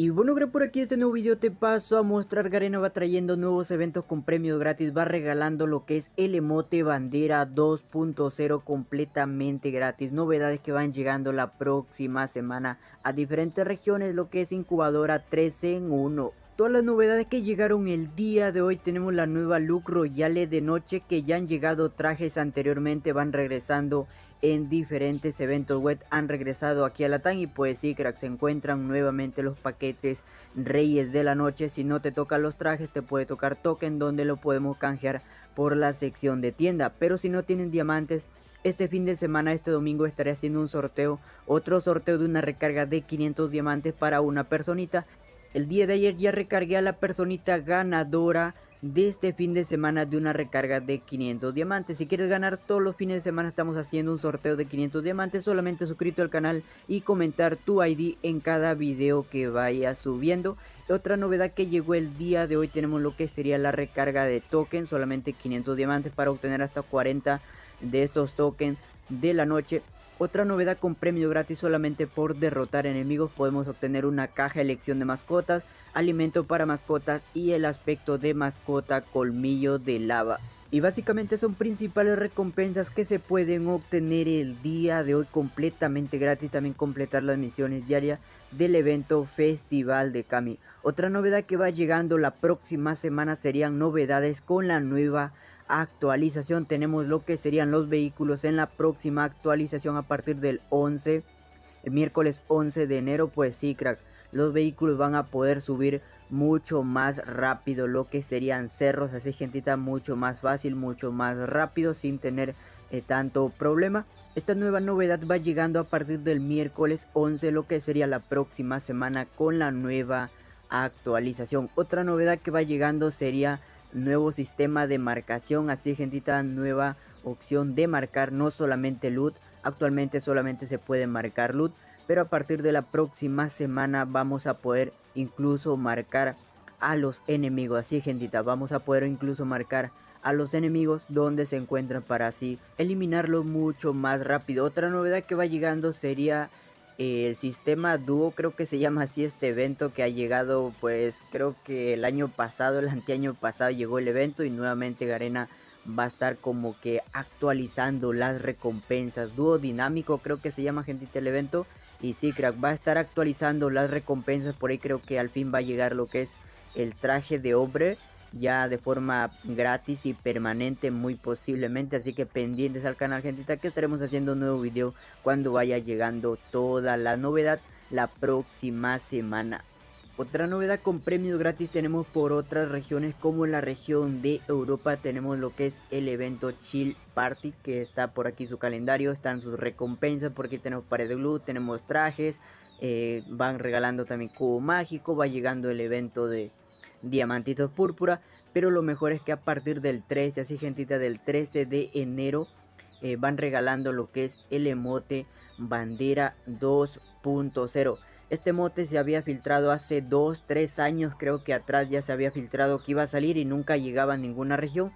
Y bueno, que por aquí este nuevo video te paso a mostrar Garena va trayendo nuevos eventos con premios gratis, va regalando lo que es el emote bandera 2.0 completamente gratis, novedades que van llegando la próxima semana a diferentes regiones, lo que es incubadora 3 en 1. Todas las novedades que llegaron el día de hoy tenemos la nueva look royale de noche que ya han llegado trajes anteriormente, van regresando en diferentes eventos web han regresado aquí a la TAN y pues sí crack se encuentran nuevamente los paquetes reyes de la noche si no te tocan los trajes te puede tocar token donde lo podemos canjear por la sección de tienda pero si no tienen diamantes este fin de semana, este domingo, estaré haciendo un sorteo, otro sorteo de una recarga de 500 diamantes para una personita. El día de ayer ya recargué a la personita ganadora de este fin de semana de una recarga de 500 diamantes. Si quieres ganar todos los fines de semana estamos haciendo un sorteo de 500 diamantes. Solamente suscrito al canal y comentar tu ID en cada video que vaya subiendo. Otra novedad que llegó el día de hoy tenemos lo que sería la recarga de tokens. Solamente 500 diamantes para obtener hasta 40 de estos tokens de la noche. Otra novedad con premio gratis solamente por derrotar enemigos podemos obtener una caja elección de mascotas, alimento para mascotas y el aspecto de mascota colmillo de lava. Y básicamente son principales recompensas que se pueden obtener el día de hoy completamente gratis. También completar las misiones diarias del evento Festival de Kami. Otra novedad que va llegando la próxima semana serían novedades con la nueva actualización tenemos lo que serían los vehículos en la próxima actualización a partir del 11 el miércoles 11 de enero pues sí crack los vehículos van a poder subir mucho más rápido lo que serían cerros así gentita mucho más fácil mucho más rápido sin tener eh, tanto problema. Esta nueva novedad va llegando a partir del miércoles 11 lo que sería la próxima semana con la nueva actualización. Otra novedad que va llegando sería nuevo sistema de marcación, así gentita, nueva opción de marcar no solamente loot, actualmente solamente se puede marcar loot, pero a partir de la próxima semana vamos a poder incluso marcar a los enemigos, así gentita, vamos a poder incluso marcar a los enemigos donde se encuentran para así eliminarlo mucho más rápido. Otra novedad que va llegando sería el sistema dúo creo que se llama así este evento que ha llegado pues creo que el año pasado el anteaño pasado llegó el evento y nuevamente Garena va a estar como que actualizando las recompensas. Dúo dinámico creo que se llama gente el evento. Y sí crack va a estar actualizando las recompensas. Por ahí creo que al fin va a llegar lo que es el traje de hombre ya de forma gratis y permanente muy posiblemente. Así que pendientes al canal gentita que estaremos haciendo un nuevo video cuando vaya llegando toda la novedad la próxima semana. Otra novedad con premios gratis tenemos por otras regiones como en la región de Europa tenemos lo que es el evento Chill Party que está por aquí su calendario, están sus recompensas, por aquí tenemos pared de glue, tenemos trajes, eh, van regalando también cubo mágico, va llegando el evento de diamantitos púrpura. Pero lo mejor es que a partir del 13, así gentita, del 13 de enero eh, van regalando lo que es el emote bandera 2.0. Este emote se había filtrado hace 2, 3 años creo que atrás ya se había filtrado que iba a salir y nunca llegaba a ninguna región.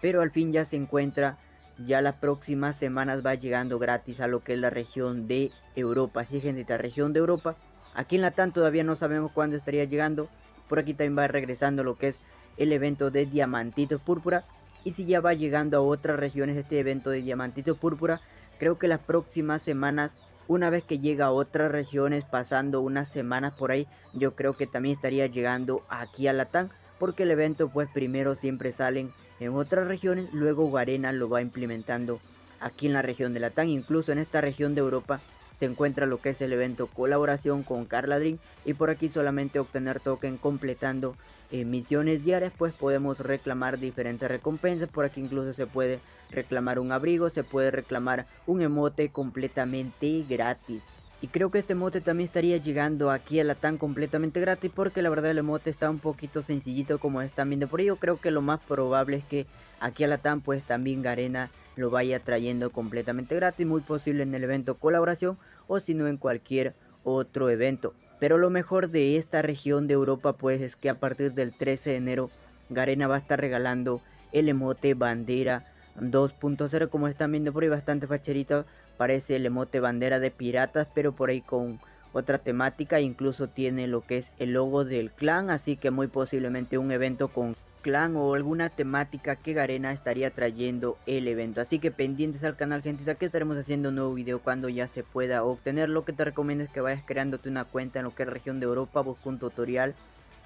Pero al fin ya se encuentra, ya las próximas semanas va llegando gratis a lo que es la región de Europa. Así gentita, región de Europa. Aquí en la TAN todavía no sabemos cuándo estaría llegando. Por aquí también va regresando lo que es el evento de Diamantitos Púrpura. Y si ya va llegando a otras regiones este evento de Diamantitos Púrpura, creo que las próximas semanas, una vez que llega a otras regiones, pasando unas semanas por ahí, yo creo que también estaría llegando aquí a Latam. Porque el evento pues primero siempre salen en otras regiones, luego Garena lo va implementando aquí en la región de Latam. Incluso en esta región de Europa se encuentra lo que es el evento colaboración con Carla y por aquí solamente obtener token completando eh, misiones diarias pues podemos reclamar diferentes recompensas. Por aquí incluso se puede reclamar un abrigo se puede reclamar un emote completamente gratis y creo que este emote también estaría llegando aquí a la TAN completamente gratis porque la verdad el emote está un poquito sencillito como están viendo por ello creo que lo más probable es que aquí a la TAN pues también Garena lo vaya trayendo completamente gratis, muy posible en el evento colaboración o si no en cualquier otro evento. Pero lo mejor de esta región de Europa pues es que a partir del 13 de enero Garena va a estar regalando el emote bandera 2.0 como están viendo por ahí bastante facherito parece el emote bandera de piratas pero por ahí con otra temática, incluso tiene lo que es el logo del clan, así que muy posiblemente un evento con clan o alguna temática que Garena estaría trayendo el evento. Así que pendientes al canal gentita que estaremos haciendo un nuevo video cuando ya se pueda obtener. Lo que te recomiendo es que vayas creándote una cuenta en lo que es región de Europa, busca un tutorial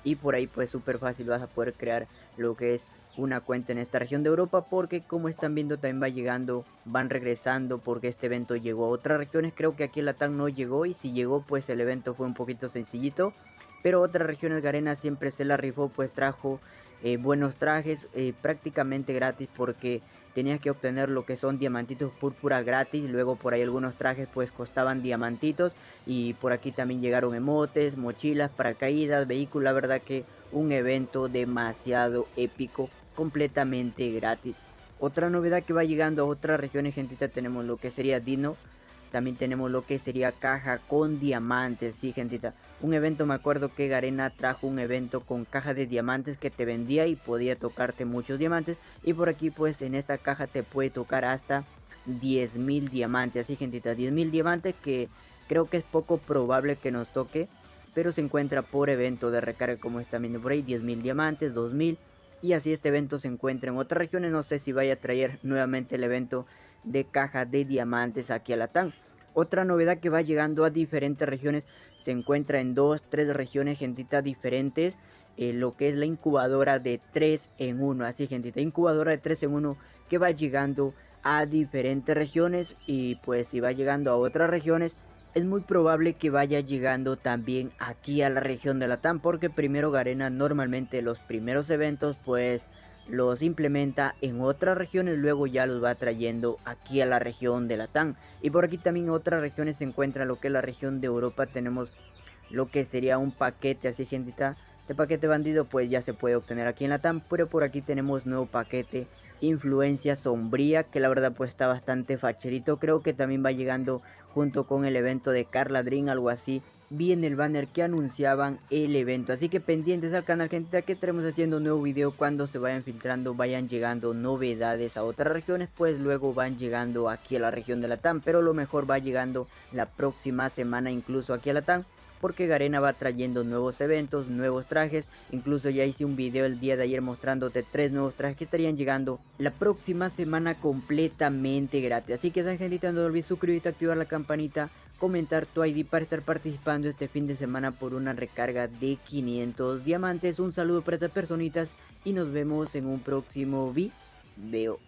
y por ahí pues súper fácil vas a poder crear lo que es una cuenta en esta región de Europa porque como están viendo también va llegando, van regresando porque este evento llegó a otras regiones, creo que aquí la TAN no llegó y si llegó pues el evento fue un poquito sencillito, pero otras regiones Garena siempre se la rifó pues trajo eh, buenos trajes eh, prácticamente gratis porque tenías que obtener lo que son diamantitos púrpura gratis. Luego por ahí algunos trajes pues costaban diamantitos y por aquí también llegaron emotes mochilas paracaídas vehículos la verdad que un evento demasiado épico completamente gratis otra novedad que va llegando a otras regiones gentita tenemos lo que sería Dino también tenemos lo que sería caja con diamantes, sí gentita. Un evento, me acuerdo que Garena trajo un evento con caja de diamantes que te vendía y podía tocarte muchos diamantes. Y por aquí pues en esta caja te puede tocar hasta 10.000 diamantes, así gentita. 10.000 diamantes que creo que es poco probable que nos toque. Pero se encuentra por evento de recarga como están viendo por ahí. 10.000 diamantes, 2.000. Y así este evento se encuentra en otras regiones. No sé si vaya a traer nuevamente el evento de caja de diamantes aquí a la TAN. Otra novedad que va llegando a diferentes regiones se encuentra en dos, tres regiones, gentita diferentes. Eh, lo que es la incubadora de 3 en 1. Así, gentita, incubadora de 3 en 1 que va llegando a diferentes regiones. Y pues si va llegando a otras regiones, es muy probable que vaya llegando también aquí a la región de Latam. Porque primero Garena normalmente los primeros eventos pues los implementa en otras regiones, luego ya los va trayendo aquí a la región de Latam. Y por aquí también otras regiones se encuentra lo que es la región de Europa, tenemos lo que sería un paquete así gentita. Este paquete bandido pues ya se puede obtener aquí en Latam, pero por aquí tenemos nuevo paquete influencia sombría que la verdad pues está bastante facherito creo que también va llegando junto con el evento de Carla Dream algo así vi en el banner que anunciaban el evento. Así que pendientes al canal, gente, que estaremos haciendo un nuevo video cuando se vayan filtrando, vayan llegando novedades a otras regiones, pues luego van llegando aquí a la región de la TAM. Pero lo mejor va llegando la próxima semana incluso aquí a la TAM. Porque Garena va trayendo nuevos eventos, nuevos trajes. Incluso ya hice un video el día de ayer mostrándote tres nuevos trajes que estarían llegando la próxima semana completamente gratis. Así que esa gente no olvides suscribirte, activar la campanita comentar tu ID para estar participando este fin de semana por una recarga de 500 diamantes. Un saludo para estas personitas y nos vemos en un próximo video.